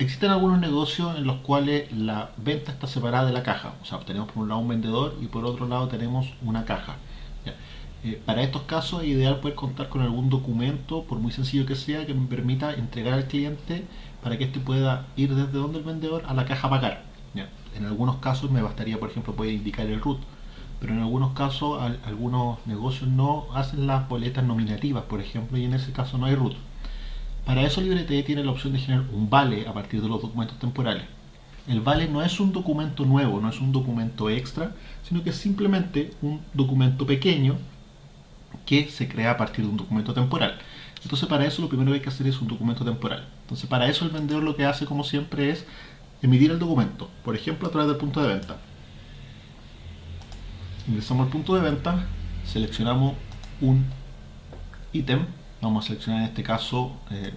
Existen algunos negocios en los cuales la venta está separada de la caja. O sea, tenemos por un lado un vendedor y por otro lado tenemos una caja. Eh, para estos casos es ideal poder contar con algún documento, por muy sencillo que sea, que me permita entregar al cliente para que éste pueda ir desde donde el vendedor a la caja a pagar. En algunos casos me bastaría, por ejemplo, poder indicar el RUT, pero en algunos casos algunos negocios no hacen las boletas nominativas, por ejemplo, y en ese caso no hay RUT. Para eso LibreTE tiene la opción de generar un vale a partir de los documentos temporales. El vale no es un documento nuevo, no es un documento extra, sino que es simplemente un documento pequeño que se crea a partir de un documento temporal. Entonces para eso lo primero que hay que hacer es un documento temporal. Entonces para eso el vendedor lo que hace como siempre es emitir el documento, por ejemplo a través del punto de venta. Ingresamos al punto de venta, seleccionamos un ítem vamos a seleccionar en este caso eh,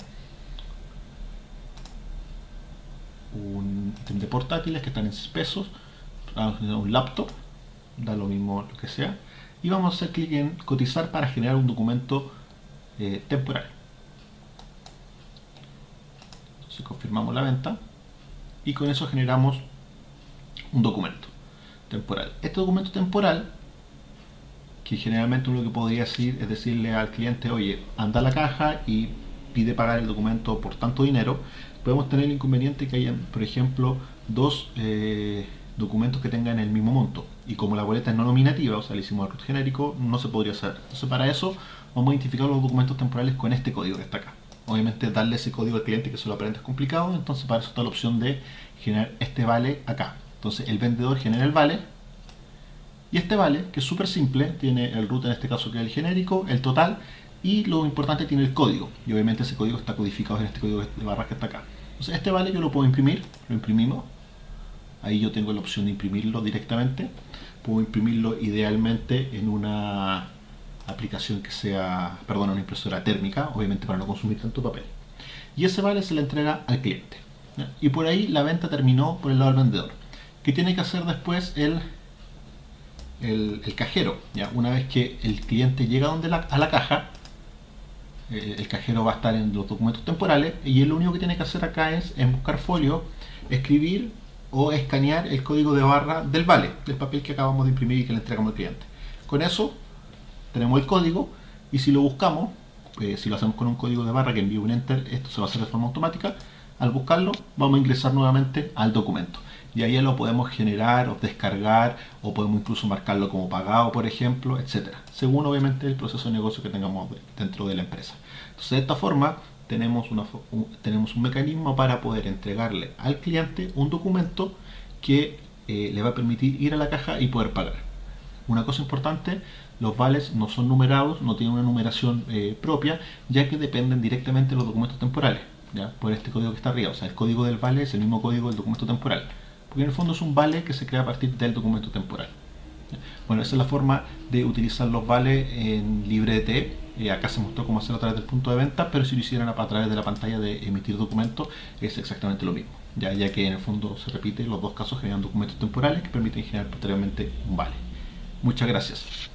un ítem de portátiles que están en 6 pesos vamos a un laptop da lo mismo lo que sea y vamos a hacer clic en cotizar para generar un documento eh, temporal. Entonces confirmamos la venta y con eso generamos un documento temporal. Este documento temporal que generalmente uno lo que podría decir es decirle al cliente, oye, anda a la caja y pide pagar el documento por tanto dinero, podemos tener el inconveniente que hayan, por ejemplo, dos eh, documentos que tengan el mismo monto. Y como la boleta es no nominativa, o sea, le hicimos el root genérico, no se podría hacer. Entonces, para eso vamos a identificar los documentos temporales con este código que está acá. Obviamente, darle ese código al cliente que se lo aprende es complicado, entonces para eso está la opción de generar este vale acá. Entonces, el vendedor genera el vale, y este vale, que es súper simple, tiene el root en este caso que es el genérico, el total, y lo importante tiene el código. Y obviamente ese código está codificado en este código de barras que está acá. Entonces este vale yo lo puedo imprimir, lo imprimimos. Ahí yo tengo la opción de imprimirlo directamente. Puedo imprimirlo idealmente en una aplicación que sea, perdón, una impresora térmica, obviamente para no consumir tanto papel. Y ese vale se le entrega al cliente. Y por ahí la venta terminó por el lado del vendedor. ¿Qué tiene que hacer después el el, cajero. ¿ya? Una vez que el cliente llega donde a la caja, eh, el cajero va a estar en los documentos temporales y lo único que tiene que hacer acá es en buscar folio, escribir o escanear el código de barra del vale, del papel que acabamos de imprimir y que le entregamos al cliente. Con eso tenemos el código y si lo buscamos, eh, si lo hacemos con un código de barra que envíe un enter, esto se va a hacer de forma automática. Al buscarlo, vamos a ingresar nuevamente al documento. Y ahí lo podemos generar o descargar o podemos incluso marcarlo como pagado por ejemplo etcétera según obviamente el proceso de negocio que tengamos dentro de la empresa. Entonces de esta forma tenemos, un mecanismo para poder entregarle al cliente un documento que eh, le va a permitir ir a la caja y poder pagar. Una cosa importante los vales no son numerados, no tienen una numeración eh, propia, ya que dependen directamente de los documentos temporales, por este código que está arriba. O sea, el código del vale es el mismo código del documento temporal porque en el fondo es un vale que se crea a partir del documento temporal. Bueno, esa es la forma de utilizar los vales en LibreT. Eh, acá se mostró cómo hacerlo a través del punto de venta, pero si lo hicieran a través de la pantalla de emitir documentos es exactamente lo mismo, ya, ya que en el fondo se repite, los dos casos generan documentos temporales que permiten generar posteriormente un vale. Muchas gracias.